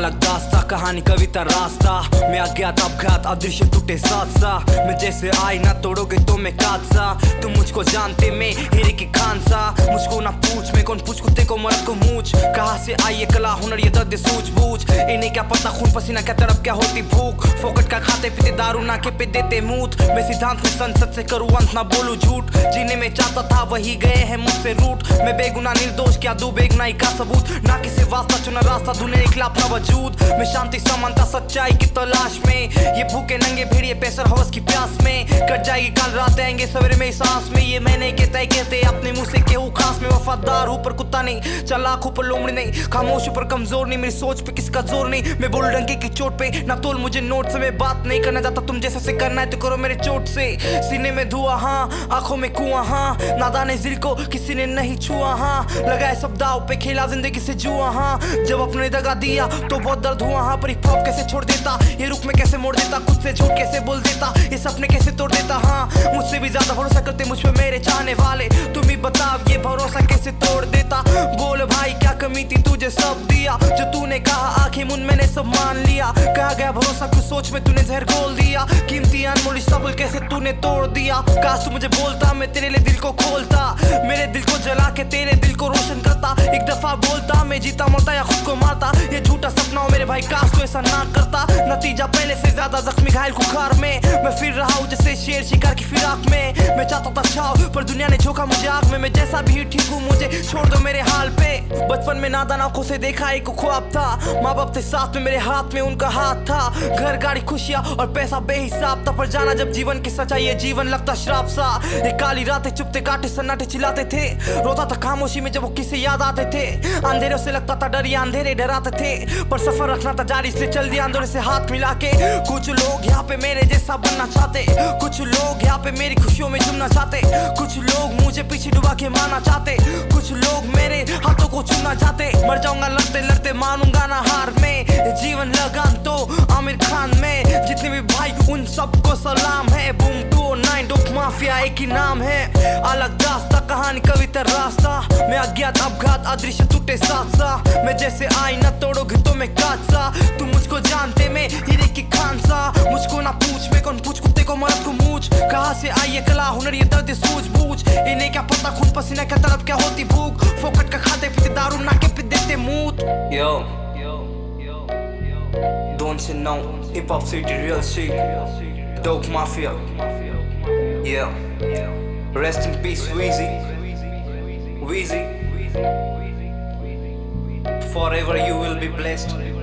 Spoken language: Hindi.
अलग दास्ता कहानी, कविता, रास्ता। मैं अज्ञात अपघात, अदृश्य टूटे साथ सा मैं जैसे आई, ना तोड़ोगे तो मैं काट सा तुम मुझको जानते, मैं हीरे की खान सा मुझको ना पूछ, मैं कौन पूछ, कुत्ते को मर्द को मूछ। कहाँ से आई ये कला, हुनर, ये दर्द सूझबूझ। इन्हें क्या पता, खून, पसीना क्या, तड़प क्या होती भूख। फोकट का खाते पीते, दारू ना के पे देते मूत। मैं सिद्धांत में संसद से करूँ, अंत ना बोलू झूठ। जिन्हें मैं चाहता था, वही गए हैं मुझसे रूट मैं बेगुना निर्दोष, क्या दू बेगनाई का सबूत। ना किसी वास्ता चुना रास्ता दुनिया के अपना वजूद। मैं शांति समानता सच्चाई की तलाश में। ये भूखे नंगे भेड़िए पैसर हवस की प्यास में। कट जाएगी कल रात आएँगे सवेरे में सांस में। ये मैंने कहता कहते अपने मुँह से केहू वफादार ऊपर कुत्ता नहीं। चलाक ऊपर लोमड़ी नहीं। खामोश ऊपर कमज़ोर नहीं। मेरी सोच पे किसका ज़ोर नहीं? मैं बोल डंके की चोट पे। ना तोल मुझे नोट से, मैं बात नहीं करना चाहता। तुम जैसा से करना है तो करो मेरे चोट से। सीने में धुआँ हाँ। आँखों में कुआँ हाँ। नादाने दिल को किसी ने नहीं छुआ हाँ। लगाए सब दाव पे, खेला ज़िंदगी से जुआ हाँ। जब अपने दगा दिया तो बहुत दर्द हुआ हाँ। पर कैसे छोड़ देता? ये रुख में कैसे मोड़ देता? खुद से झूठ कैसे बोल देता? ये सपने कैसे तोड़ देता? हाँ। मुझसे भी ज़्यादा भरोसा करते मुझ पे मेरे चाहने वाले। तुम ही बताओ, ये भरोसा कैसे तोड़ देता? बोल भाई, क्या कमी थी तुझे सब दिया? जो तूने कहा आखिर मुन मैंने सब मान लिया। कहा गया भरोसा, कुछ सोच में तूने जहर खोल दिया। कीमती अनमोल सबल कैसे तूने तोड़ दिया? काश तू मुझे बोलता, मैं तेरे लिए दिल को खोलता। मेरे दिल को जला के तेरे दिल को एक दफ़ा बोलता, मैं जीता, मरता या खुद को मारता। ये झूठा सपना हो मेरे भाई काश तो ऐसा ना करता। नतीजा पहले से ज़्यादा जख्मी, घायल, खुखार में। मैं फिर रहा हूँ जैसे शेर शिकार की फिराक में। मैं चाहता था छाव, पर दुनिया ने झोंका मुझे आग में। मैं जैसा भी ठीक हूँ, मुझे छोड़ दो मेरे हाल पे। बचपन में नादान आँखों से देखा एक ख्वाब था। माँ बाप थे साथ में, मेरे हाथ में उनका हाथ था। घर, गाड़ी, खुशियाँ और पैसा बेहिसाब था। पर जाना जब जीवन की सच्चाई, ये जीवन लगता श्राप सा। एक काली रातें चुपते, काटे सन्नाटे चिल्लाते थे। रोता था खामोशी में जब वो किसे याद आते थे। अंधेरों से लगता था डर, या अंधेरे डराते थे। पर सफ़र रखना था जारी, इसलिए चल दिया अंधेरे से हाथ मिला के। कुछ लोग यहाँ पे मेरे जैसा बनना चाहते। कुछ लोग यहाँ पे मेरी खुशियों में जुमना चाहते। कुछ लोग मुझे पीछे डुबा के मारना चाहते। कुछ लोग मेरे हाथों को चुनना चाहते। मर जाऊँगा, लड़ते लड़ते मानूँगा ना हार में। जीवन लगान तो आमिर खान में। जितने भी भाई, उन सबको सलाम है। Boom two nine dope mafia एक ही नाम है। अलग दास्ता कहानी कविता रास्ता मैं अज्ञात अपघात अदृश्य टूटे साथ सा मैं जैसे आई न तोड़ोगे तो मैं काट सा तुम मुझको जानते मैं हीरे की खान सा मुझको ना पूछ मैं कौन पूछ कुत्ते को मरद को मूछ कहाँ से आई ये कला हुनर ये दर्द सूझबूझ इन्हें क्या पता खून पसीना क्या तड़प क्या होती भूख फोकट का खाते पीते दारू ना के पे देते मूत Yo, don't you know? Hip Hop City, real shit. Dope Mafia. Yeah. Rest in peace, Weezy. Weezy. Forever you will be blessed.